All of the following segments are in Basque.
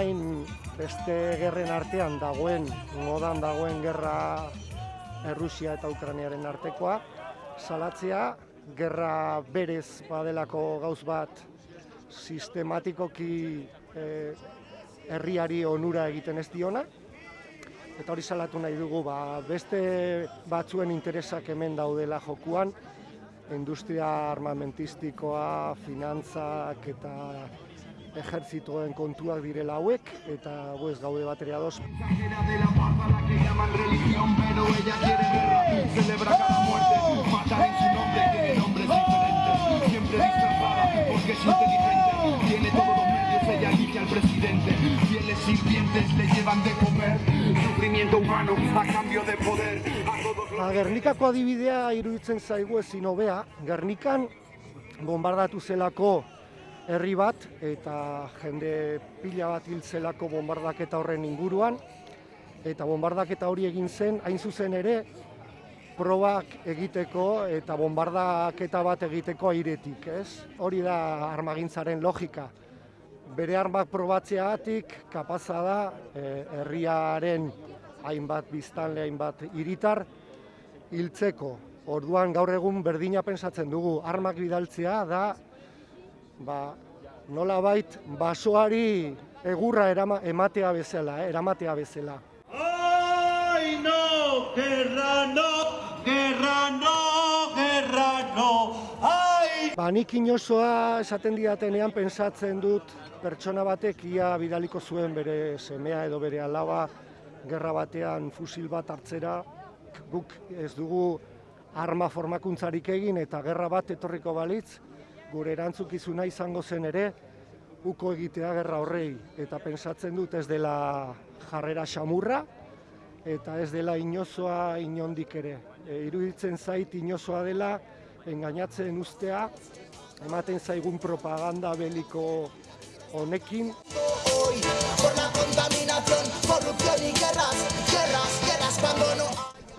beste gerren artean dagoen, modan dagoen gerra Errusia eta Ukraniaren artekoa, salatzea, gerra berez badelako gauz bat sistematikoki eh, herriari onura egiten ez diona, eta hori salatu nahi dugu, ba, beste batzuen interesak hemen daudela jokuan, industria armamentistikoa, finantzak eta ejertzitoen kontuak direla hauek, eta gu ez gaude bateria doz. Exagera de la paz a la que llaman religión, pero ella quiere guerra, celebra cada muerte, matar en su nombre, tiene todos los medios, ella elige al presidente, fieles sirvientes le llevan de comer, sufrimiento humano a cambio de poder, a todos los... Gernikako adibidea iruditzen zaigu ezin hobea. Gernikan bombardatu zelako herri bat eta jende pila bat hil zelako bombardaketa horren inguruan eta bombardaketa hori egin zen hain zuzen ere probak egiteko eta bombardaketa bat egiteko airetik, ez? Hori da armagintzaren logika. Bere armak probatzeagatik kapaza da eh, herriaren hainbat biztanle, hainbat hiritar hiltzeko. Orduan gaur egun berdina pensatzen dugu. Armak bidaltzea da ba, nolabait basoari egurra erama, ematea bezala, eh, eramatea bezala. ¡Ay, no! ¡Guerra no! ¡Guerra no! ¡Guerra no! ¡Ay! Ba, nik inozoa esaten didatenean pentsatzen dut pertsona batek ia bidaliko zuen bere semea edo bere alaba gerra batean fusil bat hartzera, guk ez dugu arma formakuntzarik egin eta gerra bat etorriko balitz, gure erantzukizuna izango zen ere, uko egitea gerra horrei. Eta pentsatzen dut ez dela jarrera xamurra, eta ez dela inozoa inondik ere. E, iruditzen zait inozoa dela, engainatzen ustea, ematen zaigun propaganda beliko honekin,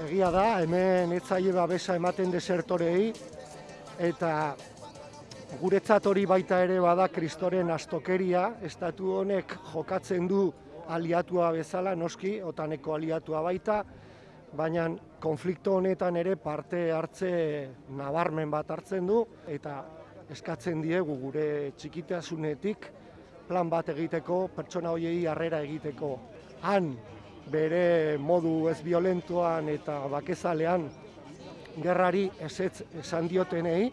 Egia da, hemen etzaile babesa ematen desertorei, eta guretzat hori baita ere bada kristoren astokeria, estatu honek jokatzen du aliatua bezala, noski, otaneko aliatua baita, baina konflikto honetan ere parte hartze nabarmen bat hartzen du, eta eskatzen diegu gure txikitasunetik plan bat egiteko, pertsona hoiei harrera egiteko. Han, bere modu ez violentoan eta bakezalean gerrari ezetz esan diotenei,